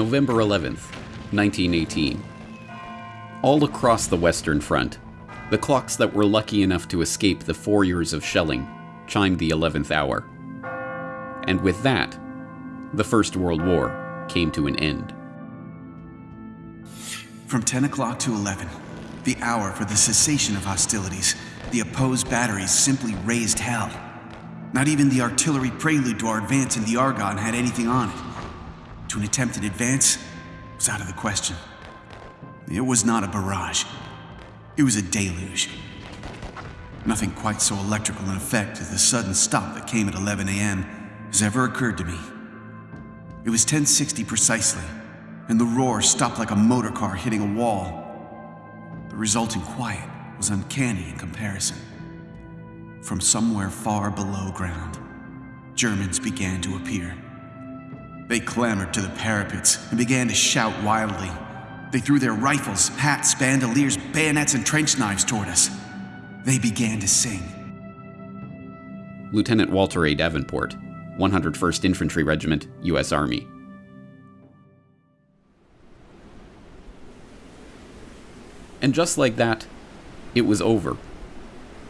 November 11th, 1918. All across the Western Front, the clocks that were lucky enough to escape the four years of shelling chimed the 11th hour. And with that, the First World War came to an end. From 10 o'clock to 11, the hour for the cessation of hostilities, the opposed batteries simply raised hell. Not even the artillery prelude to our advance in the Argonne had anything on it. To an attempted advance was out of the question. It was not a barrage. It was a deluge. Nothing quite so electrical in effect as the sudden stop that came at 11 a.m. has ever occurred to me. It was 1060 precisely, and the roar stopped like a motor car hitting a wall. The resulting quiet was uncanny in comparison. From somewhere far below ground, Germans began to appear. They clambered to the parapets and began to shout wildly. They threw their rifles, hats, bandoliers, bayonets, and trench knives toward us. They began to sing. Lieutenant Walter A. Davenport, 101st Infantry Regiment, U.S. Army. And just like that, it was over.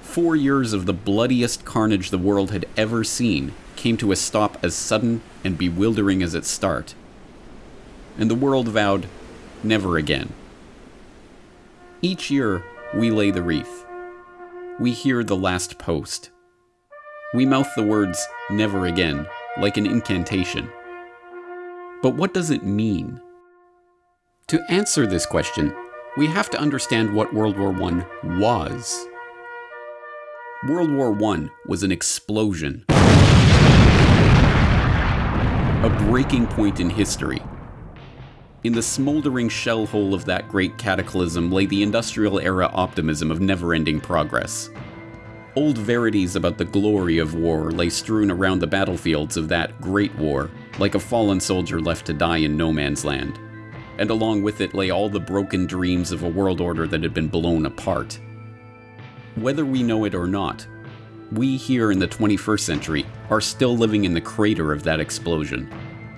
Four years of the bloodiest carnage the world had ever seen came to a stop as sudden and bewildering as its start. And the world vowed never again. Each year, we lay the wreath. We hear the last post. We mouth the words, never again, like an incantation. But what does it mean? To answer this question, we have to understand what World War I was. World War I was an explosion, a breaking point in history. In the smoldering shell hole of that great cataclysm lay the industrial era optimism of never ending progress. Old verities about the glory of war lay strewn around the battlefields of that great war, like a fallen soldier left to die in no man's land. And along with it lay all the broken dreams of a world order that had been blown apart. Whether we know it or not, we here in the 21st century are still living in the crater of that explosion,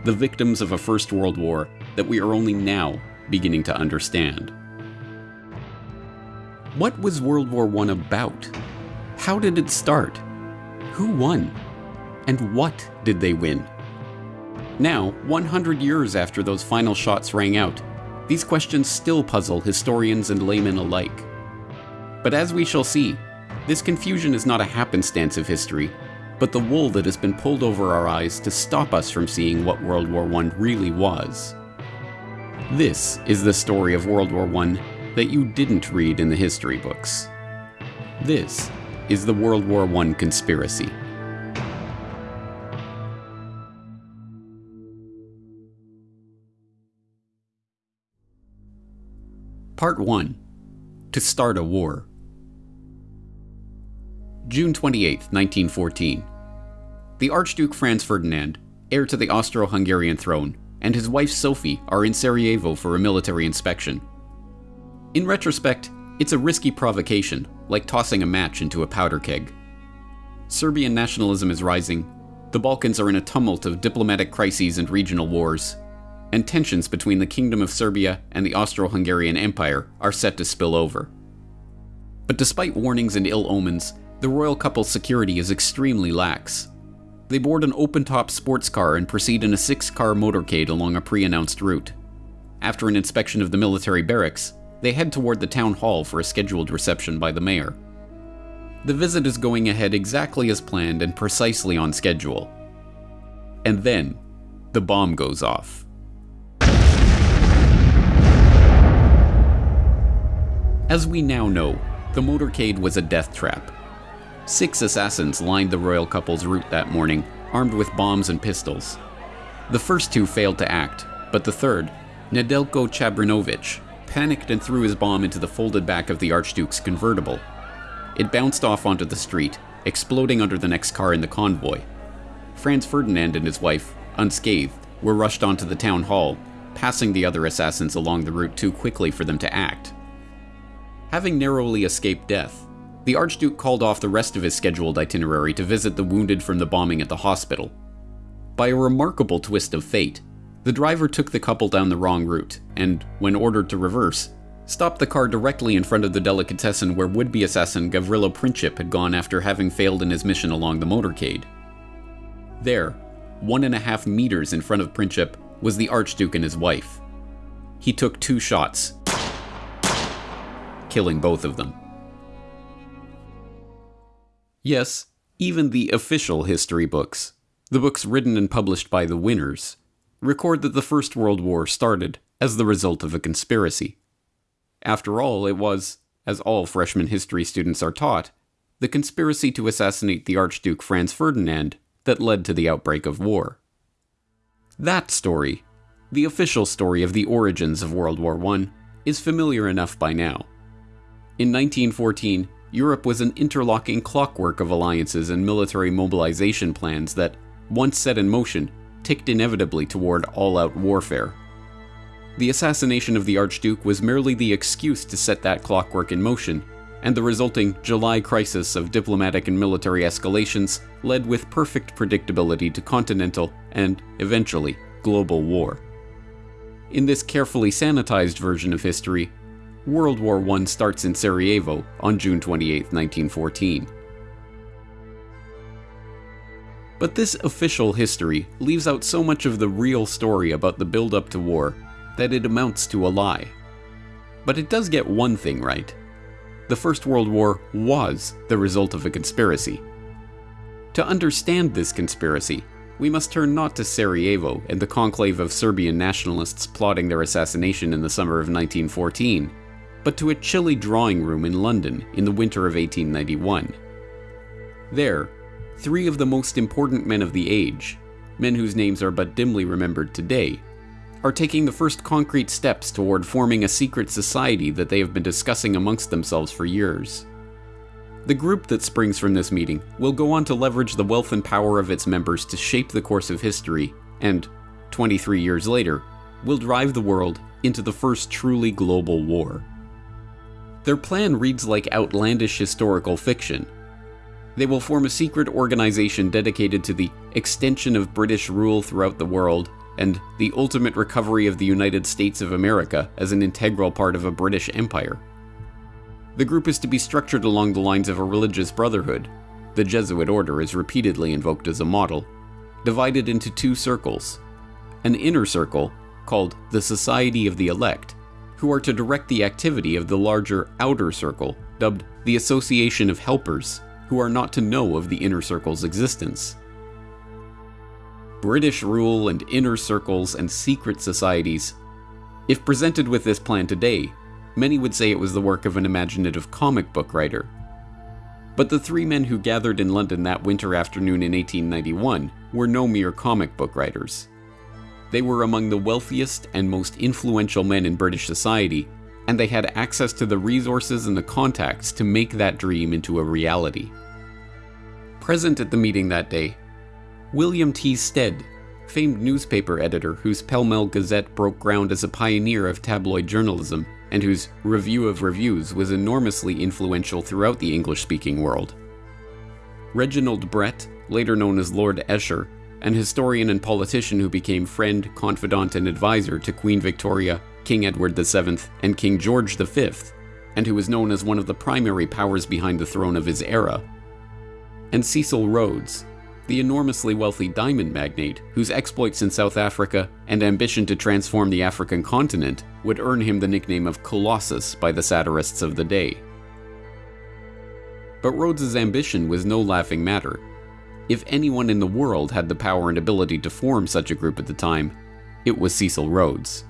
the victims of a First World War that we are only now beginning to understand. What was World War I about? How did it start? Who won? And what did they win? Now, 100 years after those final shots rang out, these questions still puzzle historians and laymen alike. But as we shall see, this confusion is not a happenstance of history, but the wool that has been pulled over our eyes to stop us from seeing what World War I really was. This is the story of World War I that you didn't read in the history books. This is the World War I conspiracy. Part 1 To Start a War. June 28, 1914. The Archduke Franz Ferdinand, heir to the Austro Hungarian throne, and his wife Sophie are in Sarajevo for a military inspection. In retrospect, it's a risky provocation, like tossing a match into a powder keg. Serbian nationalism is rising, the Balkans are in a tumult of diplomatic crises and regional wars, and tensions between the Kingdom of Serbia and the Austro Hungarian Empire are set to spill over. But despite warnings and ill omens, the royal couple's security is extremely lax. They board an open top sports car and proceed in a six car motorcade along a pre announced route. After an inspection of the military barracks, they head toward the town hall for a scheduled reception by the mayor. The visit is going ahead exactly as planned and precisely on schedule. And then, the bomb goes off. As we now know, the motorcade was a death trap. Six assassins lined the royal couple's route that morning, armed with bombs and pistols. The first two failed to act, but the third, Nedelko Chabrinovich, panicked and threw his bomb into the folded back of the Archduke's convertible. It bounced off onto the street, exploding under the next car in the convoy. Franz Ferdinand and his wife, unscathed, were rushed onto the town hall, passing the other assassins along the route too quickly for them to act. Having narrowly escaped death, the Archduke called off the rest of his scheduled itinerary to visit the wounded from the bombing at the hospital. By a remarkable twist of fate, The driver took the couple down the wrong route, and, when ordered to reverse, stopped the car directly in front of the delicatessen where would be assassin Gavrilo Princip had gone after having failed in his mission along the motorcade. There, one and a half meters in front of Princip, was the Archduke and his wife. He took two shots, killing both of them. Yes, even the official history books, the books written and published by the winners, record that the First World War started as the result of a conspiracy. After all, it was, as all freshman history students are taught, the conspiracy to assassinate the Archduke Franz Ferdinand that led to the outbreak of war. That story, the official story of the origins of World War I, is familiar enough by now. In 1914, Europe was an interlocking clockwork of alliances and military mobilization plans that, once set in motion, ticked inevitably toward all out warfare. The assassination of the Archduke was merely the excuse to set that clockwork in motion, and the resulting July crisis of diplomatic and military escalations led with perfect predictability to continental and, eventually, global war. In this carefully sanitized version of history, World War I starts in Sarajevo on June 28, 1914. But this official history leaves out so much of the real story about the build up to war that it amounts to a lie. But it does get one thing right. The First World War was the result of a conspiracy. To understand this conspiracy, we must turn not to Sarajevo and the conclave of Serbian nationalists plotting their assassination in the summer of 1914, but to a chilly drawing room in London in the winter of 1891. There, three of the most important men of the age, men whose names are but dimly remembered today, are taking the first concrete steps toward forming a secret society that they have been discussing amongst themselves for years. The group that springs from this meeting will go on to leverage the wealth and power of its members to shape the course of history, and, 23 years later, will drive the world into the first truly global war. Their plan reads like outlandish historical fiction. They will form a secret organization dedicated to the extension of British rule throughout the world and the ultimate recovery of the United States of America as an integral part of a British empire. The group is to be structured along the lines of a religious brotherhood. The Jesuit order is repeatedly invoked as a model, divided into two circles. An inner circle, called the Society of the Elect, who are to direct the activity of the larger outer circle, dubbed the Association of Helpers, who are not to know of the inner circle's existence. British rule and inner circles and secret societies. If presented with this plan today, many would say it was the work of an imaginative comic book writer. But the three men who gathered in London that winter afternoon in 1891 were no mere comic book writers. They were among the wealthiest and most influential men in British society, and they had access to the resources and the contacts to make that dream into a reality. Present at the meeting that day, William T. Stead, famed newspaper editor whose Pall Mall Gazette broke ground as a pioneer of tabloid journalism, and whose Review of Reviews was enormously influential throughout the English speaking world. Reginald Brett, later known as Lord Esher, an historian and politician who became friend, confidant, and advisor to Queen Victoria, King Edward VII, and King George V, and who was known as one of the primary powers behind the throne of his era. And Cecil Rhodes, the enormously wealthy diamond magnate, whose exploits in South Africa and ambition to transform the African continent would earn him the nickname of Colossus by the satirists of the day. But Rhodes's ambition was no laughing matter. If anyone in the world had the power and ability to form such a group at the time, it was Cecil Rhodes.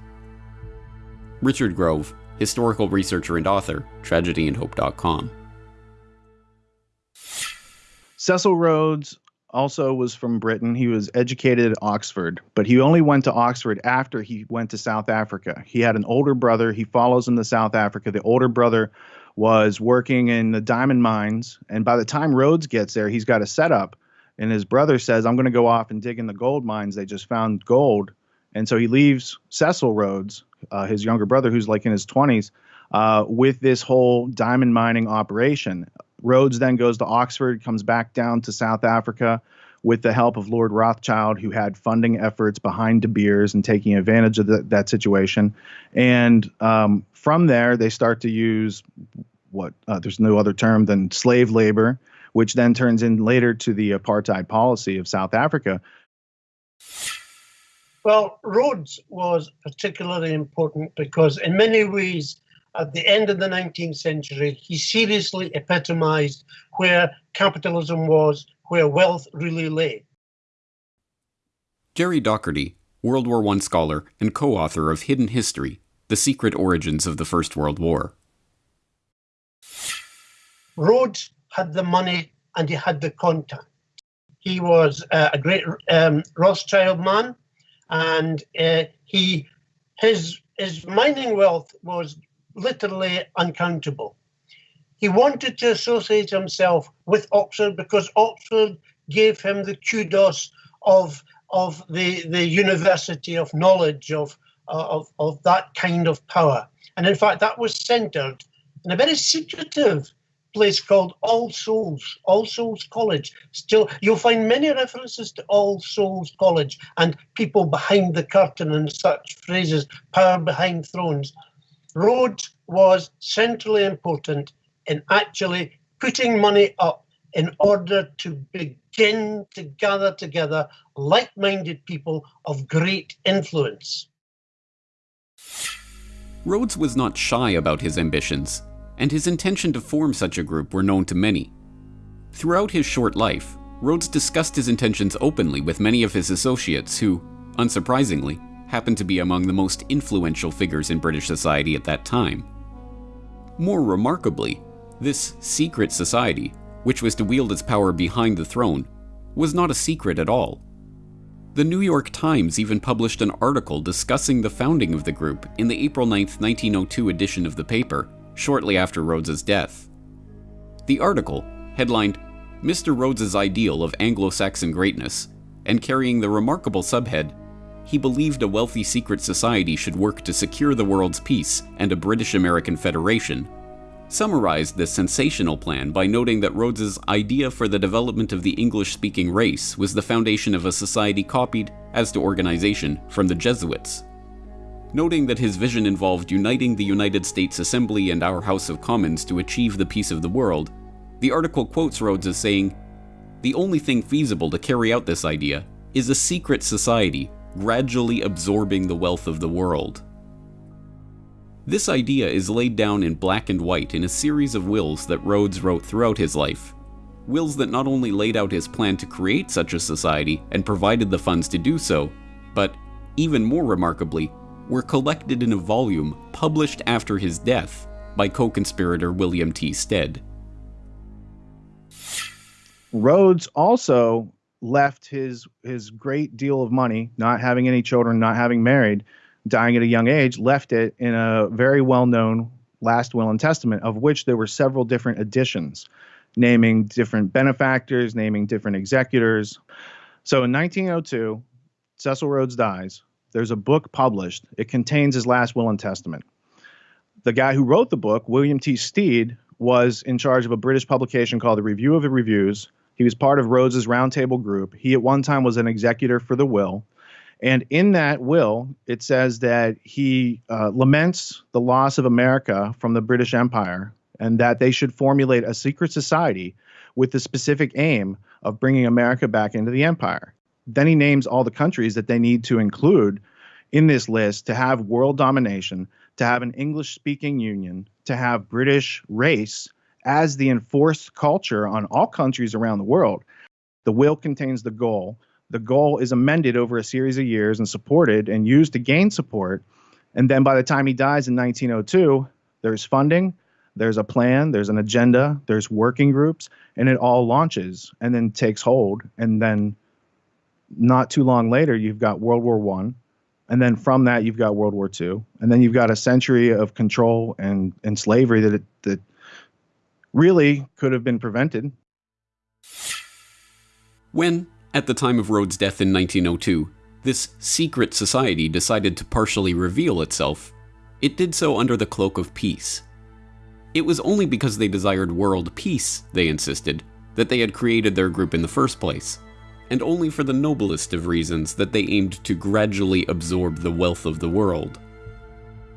Richard Grove, historical researcher and author, tragedyandhope.com. Cecil Rhodes also was from Britain. He was educated at Oxford, but he only went to Oxford after he went to South Africa. He had an older brother. He follows him to South Africa. The older brother was working in the diamond mines, and by the time Rhodes gets there, he's got a setup. And his brother says, "I'm going to go off and dig in the gold mines. They just found gold." And so he leaves Cecil Rhodes, uh, his younger brother, who's like in his 20s, uh, with this whole diamond mining operation. Rhodes then goes to Oxford, comes back down to South Africa, with the help of Lord Rothschild, who had funding efforts behind De Beers and taking advantage of the, that situation. And um, from there, they start to use what uh, there's no other term than slave labor, which then turns in later to the apartheid policy of South Africa. Well, Rhodes was particularly important because, in many ways, at the end of the 19th century, he seriously epitomized where capitalism was, where wealth really lay. Gerry Docherty, World War I scholar and co author of Hidden History The Secret Origins of the First World War. Rhodes had the money and he had the contact. He was uh, a great um, Rothschild man, and uh, he his his mining wealth was literally uncountable. He wanted to associate himself with Oxford because Oxford gave him the kudos of of the the university of knowledge of of of that kind of power, and in fact that was centered in a very secretive place called All Souls, All Souls College. Still, you'll find many references to All Souls College and people behind the curtain and such phrases, power behind thrones. Rhodes was centrally important in actually putting money up in order to begin to gather together like minded people of great influence. Rhodes was not shy about his ambitions and his intention to form such a group were known to many. Throughout his short life, Rhodes discussed his intentions openly with many of his associates who, unsurprisingly, happened to be among the most influential figures in British society at that time. More remarkably, this secret society, which was to wield its power behind the throne, was not a secret at all. The New York Times even published an article discussing the founding of the group in the April 9, 1902 edition of the paper, shortly after Rhodes's death. The article, headlined Mr. Rhodes's Ideal of Anglo-Saxon Greatness, and carrying the remarkable subhead, he believed a wealthy secret society should work to secure the world's peace and a British-American federation, summarized this sensational plan by noting that Rhodes's idea for the development of the English-speaking race was the foundation of a society copied, as to organization, from the Jesuits noting that his vision involved uniting the United States Assembly and our House of Commons to achieve the peace of the world. The article quotes Rhodes as saying, The only thing feasible to carry out this idea is a secret society gradually absorbing the wealth of the world. This idea is laid down in black and white in a series of wills that Rhodes wrote throughout his life. Wills that not only laid out his plan to create such a society and provided the funds to do so, but, even more remarkably, were collected in a volume published after his death by co-conspirator William T. Stead. Rhodes also left his his great deal of money, not having any children, not having married, dying at a young age, left it in a very well-known last will and testament, of which there were several different editions, naming different benefactors, naming different executors. So in 1902, Cecil Rhodes dies. There's a book published. It contains his last will and testament. The guy who wrote the book, William T. Stead, was in charge of a British publication called the Review of the Reviews. He was part of Rhodes's roundtable group. He at one time was an executor for the will. And in that will, it says that he uh, laments the loss of America from the British Empire and that they should formulate a secret society with the specific aim of bringing America back into the empire. Then he names all the countries that they need to include in this list to have world domination, to have an English speaking union, to have British race as the enforced culture on all countries around the world. The will contains the goal. The goal is amended over a series of years and supported and used to gain support. And then by the time he dies in 1902, there's funding, there's a plan, there's an agenda, there's working groups, and it all launches and then takes hold. And then not too long later, you've got World War One, and then from that you've got World War Two, and then you've got a century of control and and slavery that it, that really could have been prevented. When, at the time of Rhodes' death in 1902, this secret society decided to partially reveal itself, it did so under the cloak of peace. It was only because they desired world peace, they insisted, that they had created their group in the first place and only for the noblest of reasons that they aimed to gradually absorb the wealth of the world.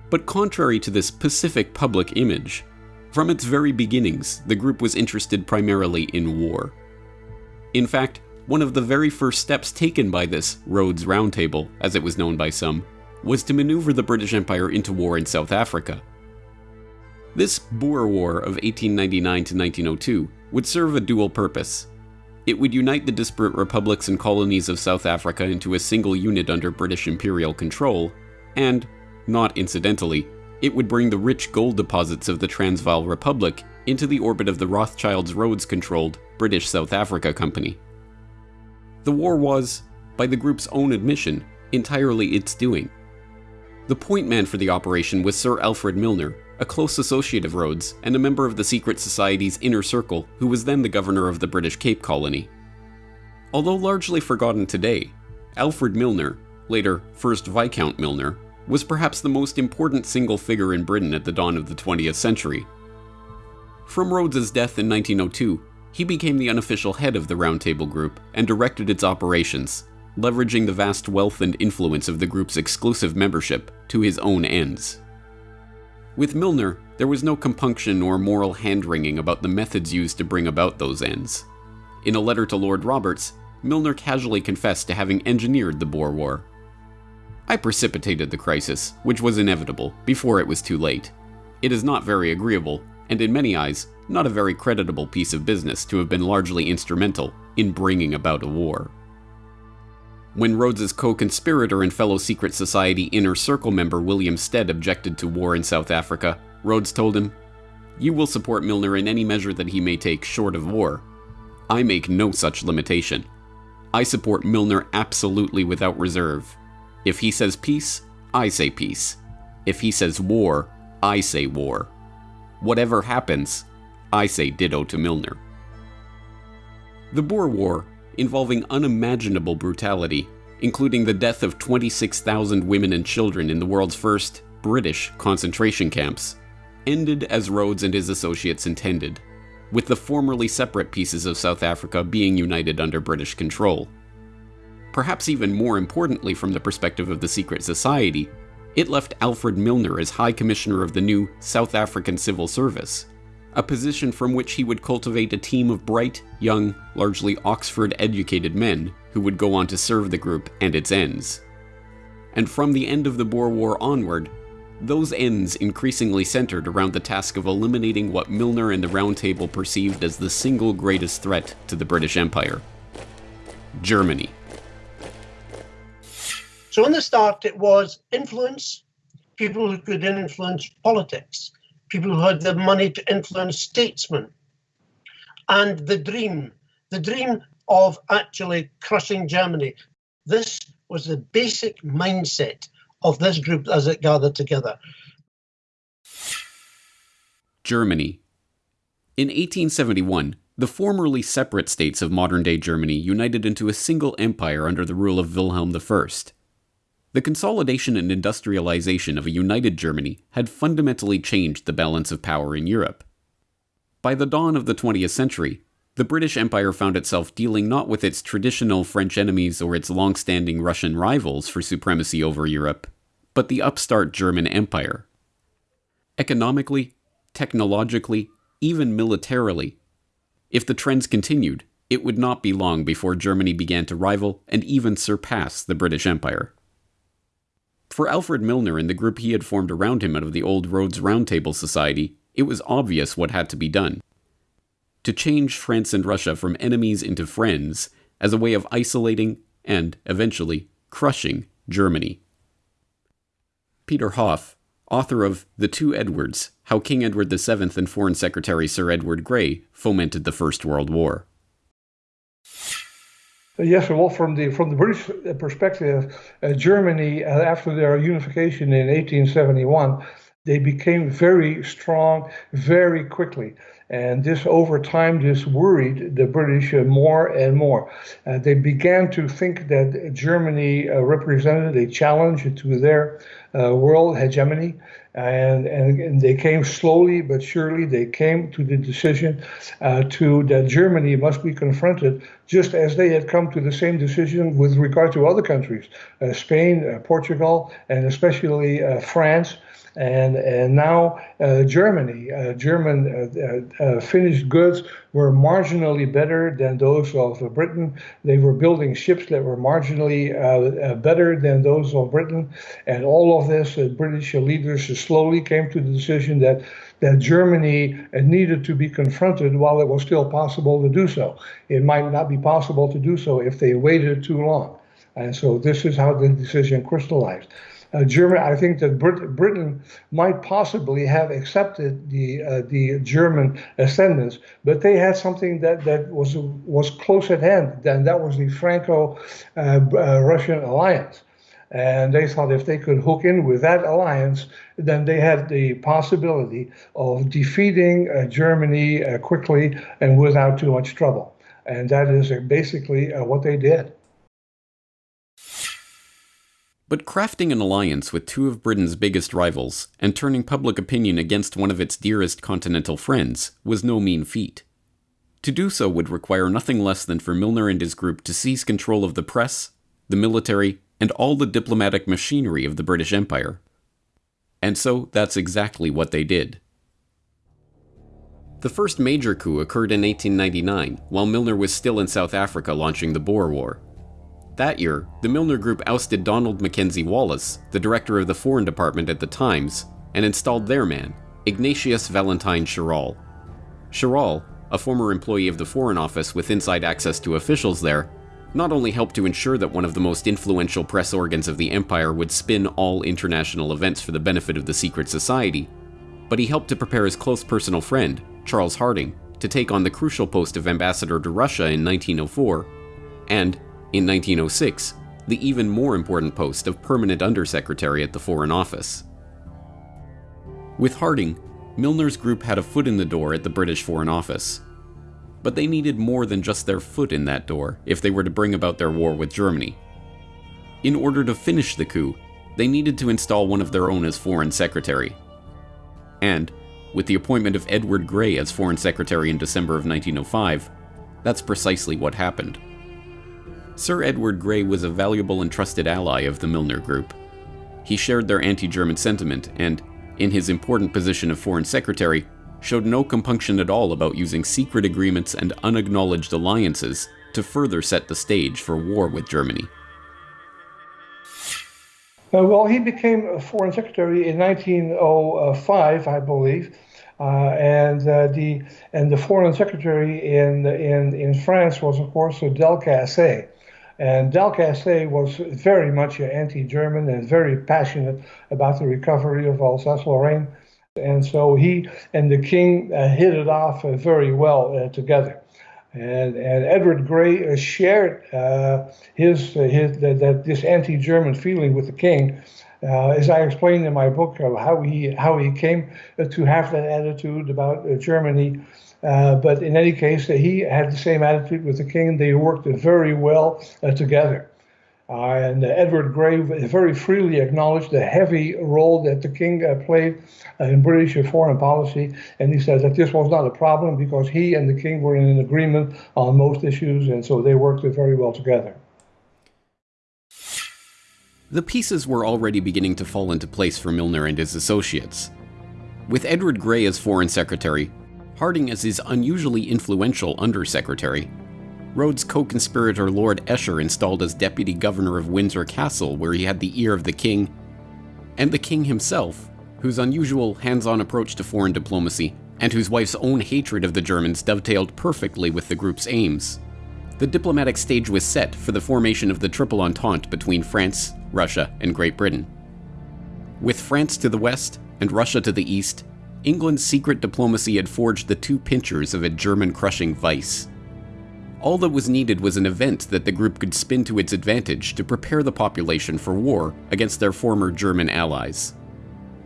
But contrary to this pacific public image, from its very beginnings, the group was interested primarily in war. In fact, one of the very first steps taken by this Rhodes Roundtable, as it was known by some, was to maneuver the British Empire into war in South Africa. This Boer War of 1899 to 1902 would serve a dual purpose. It would unite the disparate republics and colonies of South Africa into a single unit under British imperial control, and, not incidentally, it would bring the rich gold deposits of the Transvaal Republic into the orbit of the Rothschilds Rhodes controlled British South Africa Company. The war was, by the group's own admission, entirely its doing. The point man for the operation was Sir Alfred Milner, a close associate of Rhodes and a member of the secret society's inner circle who was then the governor of the British Cape Colony. Although largely forgotten today, Alfred Milner, later First Viscount Milner, was perhaps the most important single figure in Britain at the dawn of the 20th century. From Rhodes's death in 1902, he became the unofficial head of the Round Table Group and directed its operations, leveraging the vast wealth and influence of the group's exclusive membership to his own ends. With Milner, there was no compunction or moral hand-wringing about the methods used to bring about those ends. In a letter to Lord Roberts, Milner casually confessed to having engineered the Boer War. I precipitated the crisis, which was inevitable, before it was too late. It is not very agreeable, and in many eyes, not a very creditable piece of business to have been largely instrumental in bringing about a war. When Rhodes's co-conspirator and fellow secret society inner circle member William Stead objected to war in South Africa, Rhodes told him, "You will support Milner in any measure that he may take short of war. I make no such limitation. I support Milner absolutely without reserve. If he says peace, I say peace. If he says war, I say war. Whatever happens, I say ditto to Milner. The Boer War, involving unimaginable brutality, including the death of 26,000 women and children in the world's first British concentration camps, ended as Rhodes and his associates intended, with the formerly separate pieces of South Africa being united under British control. Perhaps even more importantly from the perspective of the secret society, it left Alfred Milner as High Commissioner of the new South African Civil Service, a position from which he would cultivate a team of bright, young, largely Oxford educated men who would go on to serve the group and its ends. And from the end of the Boer War onward, those ends increasingly centered around the task of eliminating what Milner and the Round Table perceived as the single greatest threat to the British Empire Germany. So, in the start, it was influence, people who could then influence politics, people who had the money to influence statesmen, and the dream, the dream of actually crushing Germany. This was the basic mindset of this group as it gathered together. Germany. In 1871, the formerly separate states of modern day Germany united into a single empire under the rule of Wilhelm I. The consolidation and industrialization of a united Germany had fundamentally changed the balance of power in Europe. By the dawn of the 20th century, the British Empire found itself dealing not with its traditional French enemies or its long standing Russian rivals for supremacy over Europe, but the upstart German Empire. Economically, technologically, even militarily, if the trends continued, it would not be long before Germany began to rival and even surpass the British Empire. For Alfred Milner and the group he had formed around him out of the old Rhodes Roundtable Society, it was obvious what had to be done. To change France and Russia from enemies into friends as a way of isolating and, eventually, crushing Germany. Peter Hof, author of The Two Edwards How King Edward VII and Foreign Secretary Sir Edward Grey Fomented the First World War. Yes, well, from the from the British perspective, uh, Germany uh, after their unification in 1871, they became very strong very quickly, And this, over time, this worried the British uh, more and more. Uh, they began to think that Germany uh, represented a challenge to their uh, world hegemony. And, and, and, they came slowly but surely. They came to the decision uh, to that Germany must be confronted, just as they had come to the same decision with regard to other countries, uh, Spain, Portugal, and especially France and and now uh, Germany, uh, German uh, uh, uh, finished goods were marginally better than those of Britain. They were building ships that were marginally better than those of Britain, and all of this, British leaders slowly came to the decision that that Germany needed to be confronted while it was still possible to do so. It might not be possible to do so if they waited too long. And so this is how the decision crystallized uh, I think that Brit- Britain might possibly have accepted the uh, the German ascendance, but they had something that, that was was close at hand. And that was the Franco-Russian uh, uh, alliance. And they thought if they could hook in with that alliance, then they had the possibility of defeating uh, Germany uh, quickly and without too much trouble. And that is basically what they did. But crafting an alliance with two of Britain's biggest rivals and turning public opinion against one of its dearest continental friends was no mean feat. To do so would require nothing less than for Milner and his group to seize control of the press, the military, and all the diplomatic machinery of the British Empire. And so that's exactly what they did. The first major coup occurred in 1899, while Milner was still in South Africa launching the Boer War. That year, the Milner Group ousted Donald Mackenzie Wallace, the director of the Foreign Department at the Times, and installed their man, Ignatius Valentine Chirol. Chirol, a former employee of the Foreign Office with inside access to officials there, not only helped to ensure that one of the most influential press organs of the empire would spin all international events for the benefit of the secret society, but he helped to prepare his close personal friend, Charles Hardinge, to take on the crucial post of ambassador to Russia in 1904, and, in 1906, the even more important post of permanent undersecretary at the Foreign Office. With Hardinge, Milner's group had a foot in the door at the British Foreign Office. But they needed more than just their foot in that door if they were to bring about their war with Germany. In order to finish the coup, they needed to install one of their own as Foreign Secretary. And, with the appointment of Edward Grey as Foreign Secretary in December of 1905, that's precisely what happened. Sir Edward Grey was a valuable and trusted ally of the Milner Group. He shared their anti German sentiment and, in his important position of Foreign Secretary, showed no compunction at all about using secret agreements and unacknowledged alliances to further set the stage for war with Germany. Uh, well, he became Foreign Secretary in 1905, I believe. Uh, and uh, the and the foreign secretary in in in France was of course Delcasse, and Delcasse was very much anti-German and very passionate about the recovery of Alsace-Lorraine. And so he and the king uh, hit it off uh, very well uh, together. And, and Edward Grey uh, shared uh, his, uh, his that, that, this anti-German feeling with the king. as I explained in my book, how he how he came to have that attitude about Germany uh, but in any case, he had the same attitude with the king. They worked very well uh, together. Uh, and Edward Grey very freely acknowledged the heavy role that the king uh, played uh, in British foreign policy. And he says that this was not a problem because he and the king were in an agreement on most issues, and so they worked very well together. The pieces were already beginning to fall into place for Milner and his associates. With Edward Grey as Foreign Secretary, Hardinge as his unusually influential undersecretary. Rhodes' co-conspirator Lord Esher installed as deputy governor of Windsor Castle, where he had the ear of the king, and the king himself, whose unusual hands-on approach to foreign diplomacy and whose wife's own hatred of the Germans dovetailed perfectly with the group's aims. The diplomatic stage was set for the formation of the Triple Entente between France, Russia, and Great Britain. With France to the west and Russia to the east, England's secret diplomacy had forged the two pinchers of a German crushing vice. All that was needed was an event that the group could spin to its advantage to prepare the population for war against their former German allies.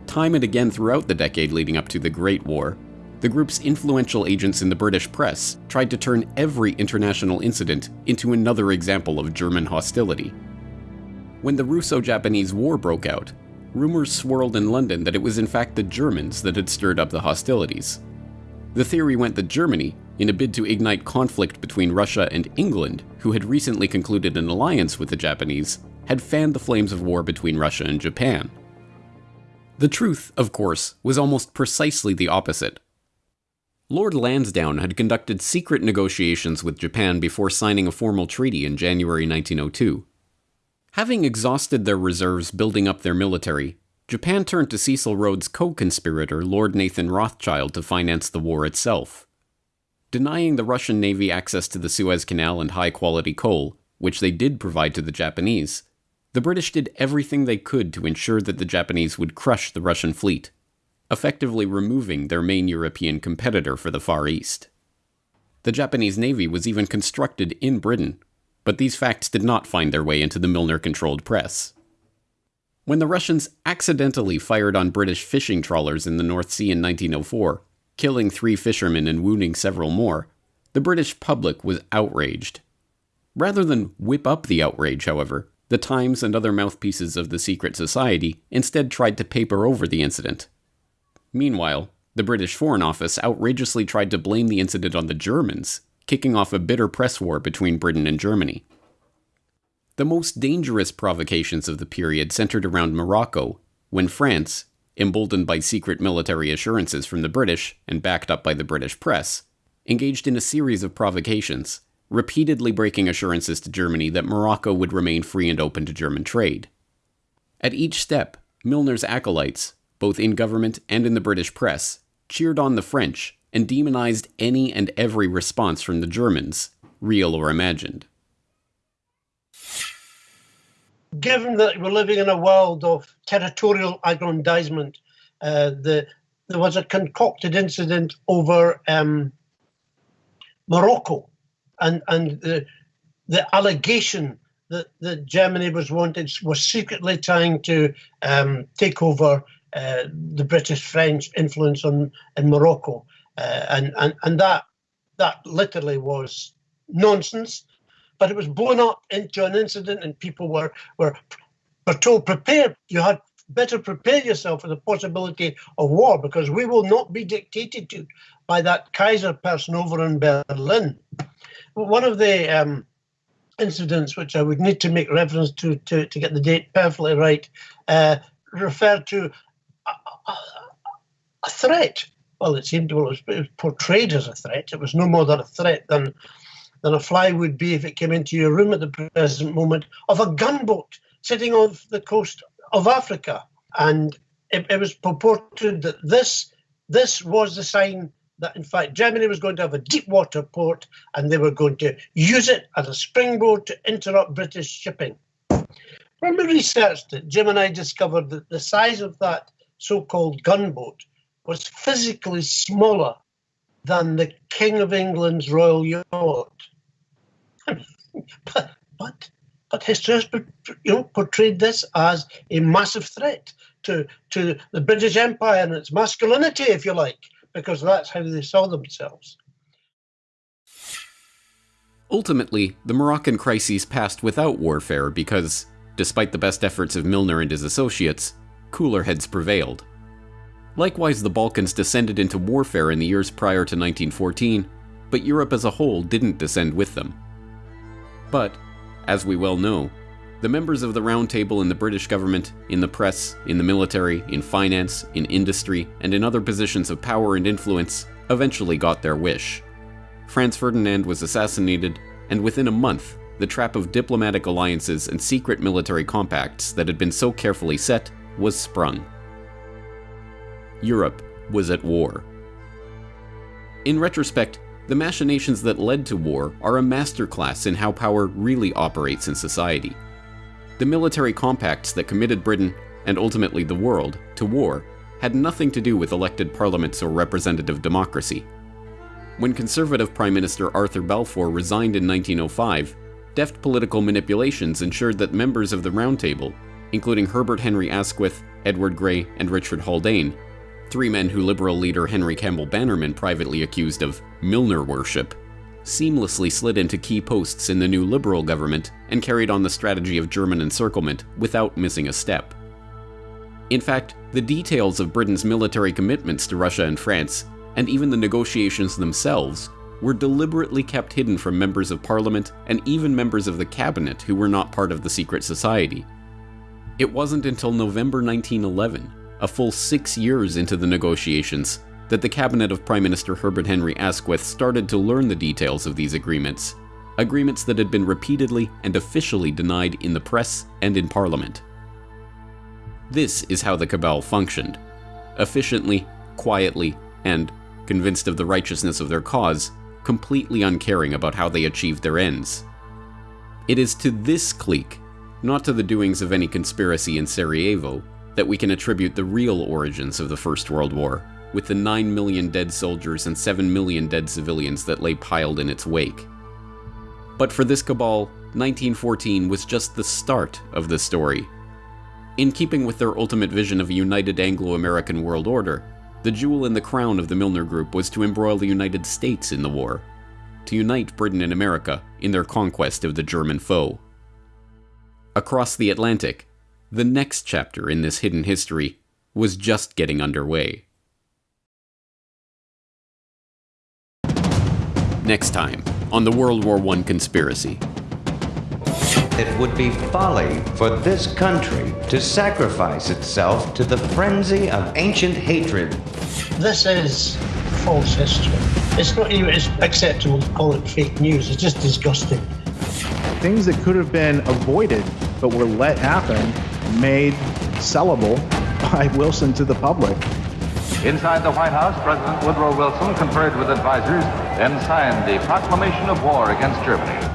Time and again throughout the decade leading up to the Great War, the group's influential agents in the British press tried to turn every international incident into another example of German hostility. When the Russo Japanese War broke out, rumors swirled in London that it was in fact the Germans that had stirred up the hostilities. The theory went that Germany, in a bid to ignite conflict between Russia and England, who had recently concluded an alliance with the Japanese, had fanned the flames of war between Russia and Japan. The truth, of course, was almost precisely the opposite. Lord Lansdowne had conducted secret negotiations with Japan before signing a formal treaty in January 1902. Having exhausted their reserves building up their military, Japan turned to Cecil Rhodes' co conspirator, Lord Nathan Rothschild, to finance the war itself. Denying the Russian Navy access to the Suez Canal and high quality coal, which they did provide to the Japanese, the British did everything they could to ensure that the Japanese would crush the Russian fleet effectively removing their main European competitor for the Far East. The Japanese Navy was even constructed in Britain, but these facts did not find their way into the Milner controlled press. When the Russians accidentally fired on British fishing trawlers in the North Sea in 1904, killing three fishermen and wounding several more, the British public was outraged. Rather than whip up the outrage, however, the Times and other mouthpieces of the secret society instead tried to paper over the incident Meanwhile, the British Foreign Office outrageously tried to blame the incident on the Germans, kicking off a bitter press war between Britain and Germany. The most dangerous provocations of the period centered around Morocco, when France, emboldened by secret military assurances from the British and backed up by the British press, engaged in a series of provocations, repeatedly breaking assurances to Germany that Morocco would remain free and open to German trade. At each step, Milner's acolytes, both in government and in the British press, cheered on the French and demonized any and every response from the Germans, real or imagined. Given that we're living in a world of territorial aggrandizement, uh, the, there was a concocted incident over um, Morocco and, and the, the allegation that, that Germany was wanted was secretly trying to um, take over uh, the British French influence on in Morocco, uh, and and and that that literally was nonsense. But it was blown up into an incident, and people were were were told prepare. You had better prepare yourself for the possibility of war because we will not be dictated to by that Kaiser person over in Berlin. One of the um, incidents which I would need to make reference to to, to get the date perfectly right uh, referred to a threat. Well, it seemed well, it was portrayed as a threat. It was no more than a threat than than a fly would be if it came into your room at the present moment of a gunboat sitting off the coast of Africa. And it, it was purported that this this was the sign that in fact Germany was going to have a deep water port and they were going to use it as a springboard to interrupt British shipping. When we researched it, Jim and I discovered that the size of that so-called gunboat was physically smaller than the King of England's royal yacht. But, but, but history has you know, portrayed this as a massive threat to, to the British Empire and its masculinity, if you like, because that's how they saw themselves. Ultimately, the Moroccan crises passed without warfare because, despite the best efforts of Milner and his associates, cooler heads prevailed. Likewise, the Balkans descended into warfare in the years prior to 1914, but Europe as a whole didn't descend with them. But, as we well know, the members of the Round Table in the British government, in the press, in the military, in finance, in industry, and in other positions of power and influence eventually got their wish. Franz Ferdinand was assassinated, and within a month, the trap of diplomatic alliances and secret military compacts that had been so carefully set was sprung. Europe was at war. In retrospect, the machinations that led to war are a masterclass in how power really operates in society. The military compacts that committed Britain, and ultimately the world, to war had nothing to do with elected parliaments or representative democracy. When Conservative Prime Minister Arthur Balfour resigned in 1905, deft political manipulations ensured that members of the Round Table, including Herbert Henry Asquith, Edward Grey, and Richard Haldane, three men who Liberal leader Henry Campbell Bannerman privately accused of Milner worship, seamlessly slid into key posts in the new Liberal government and carried on the strategy of German encirclement without missing a step. In fact, the details of Britain's military commitments to Russia and France, and even the negotiations themselves, were deliberately kept hidden from members of parliament and even members of the cabinet who were not part of the secret society. It wasn't until November 1911, a full six years into the negotiations, that the cabinet of Prime Minister Herbert Henry Asquith started to learn the details of these agreements, agreements that had been repeatedly and officially denied in the press and in parliament. This is how the cabal functioned efficiently, quietly, and, convinced of the righteousness of their cause, completely uncaring about how they achieved their ends. It is to this clique, not to the doings of any conspiracy in Sarajevo, that we can attribute the real origins of the First World War, with the 9 million dead soldiers and 7 million dead civilians that lay piled in its wake. But for this cabal, 1914 was just the start of the story. In keeping with their ultimate vision of a united Anglo American world order, the jewel in the crown of the Milner Group was to embroil the United States in the war, to unite Britain and America in their conquest of the German foe. Across the Atlantic, the next chapter in this hidden history was just getting underway. Next time on the World War I conspiracy. It would be folly for this country to sacrifice itself to the frenzy of ancient hatred. This is false history. It's not even it's acceptable to call it fake news. It's just disgusting. Things that could have been avoided but were let happen, made sellable by Wilson to the public. Inside the White House, President Woodrow Wilson conferred with advisors, then signed the proclamation of war against Germany.